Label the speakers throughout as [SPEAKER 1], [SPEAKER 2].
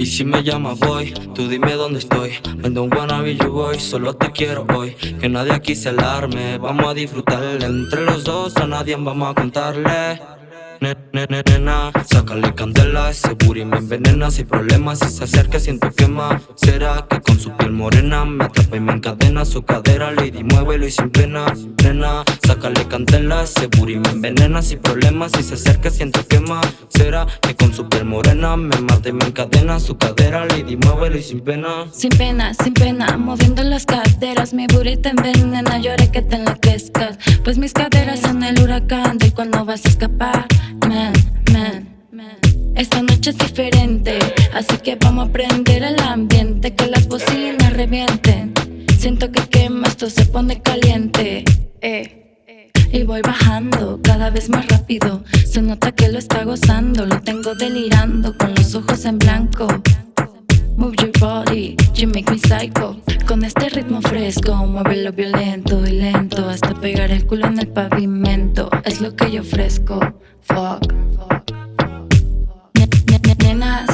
[SPEAKER 1] Y si me llamas voy, tú dime dónde estoy. I don't wanna be your solo te quiero hoy. Que nadie aquí se alarme, vamos a disfrutar Entre los dos a nadie vamos a contarle. Nena, sácale candela Ese booty me envenena Si problemas, si se acerca siento quema. Será que con su piel morena Me atrapa y me encadena Su cadera, lady, muévelo y sin pena Nena, sácale candela Ese booty me envenena Si problemas, si se acerca siento quema. Será que con su piel morena Me mata y me encadena Su cadera, lady, muévelo y sin pena
[SPEAKER 2] Sin pena, sin pena Moviendo las caderas Mi booty te envenena Lloré que te enloquezcas. Pues mis caderas son el huracán De cuando vas a escapar man, man. Esta noche es diferente, así que vamos a prender el ambiente Que las bocinas revienten. Siento que quema, esto se pone caliente. Eh. Y voy bajando cada vez más rápido. Se nota que lo está gozando Lo tengo delirando con los ojos en blanco. Move your body, you make me psycho. Con este ritmo fresco, muévelo violento y lento Hasta pegar el culo en el pavimento. Es lo que yo ofrezco, fuck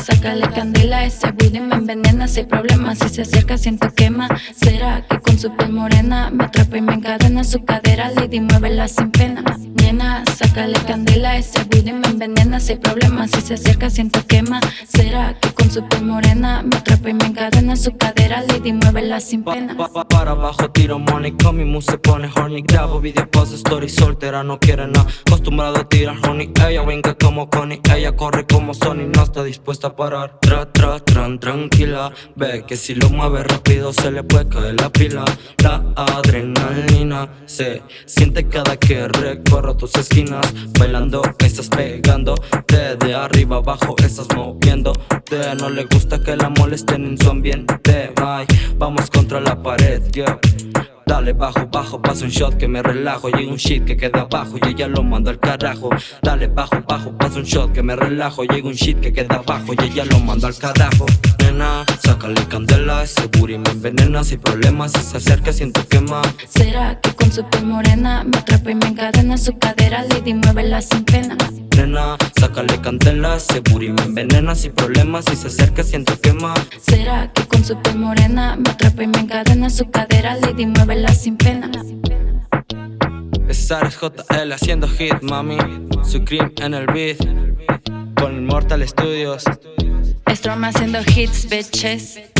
[SPEAKER 2] sácale candela Ese booty me envenena Si hay problemas, si se acerca siento quema. Será que con su piel morena Me atrapa y me encadena Su cadera, lady, muévela sin pena. Nena, sácale candela Ese booty me envenena Si hay problemas, si se acerca siento quema. Será que con su piel morena Me atrapa y me encadena Su cadera, lady, muévela sin pena.
[SPEAKER 1] Para abajo tiro money Con mi mood se pone horny. Grabo video, post, story Soltera, no quiere nada. Acostumbrado a tirar honey Ella venga como Connie. Ella corre como Sony No está dispuesta a parar. Tra, tra, tran, tranquila. Ve que si lo mueve rápido Se le puede caer la pila. La adrenalina Se siente cada que recorro tus esquinas. Bailando, estás pegando. De arriba abajo estás moviendo no le gusta que la molesten en su ambiente. Bye, vamos contra la pared, yeah. Dale bajo, bajo, paso un shot que me relajo. Llega un shit que queda abajo y ella lo manda al carajo. Dale bajo, bajo, paso un shot que me relajo. Llega un shit que queda abajo y ella lo manda al carajo. Nena, sácale candela Ese booty me envenena. Si problemas si se acerca siento quema
[SPEAKER 2] Será que con su piel morena Me atrapa y me encadena Su cadera, lady, muévela sin pena.
[SPEAKER 1] Nena, sácale candela Ese booty me envenena Si problemas si se acerca siento quema.
[SPEAKER 2] Será que con su piel morena Me atrapa y me encadena Su cadera, lady, muévela sin pena
[SPEAKER 1] Es JL haciendo hit, mami. Supreme en el beat. Con Immortal Studios.
[SPEAKER 2] Storm haciendo hits, bitches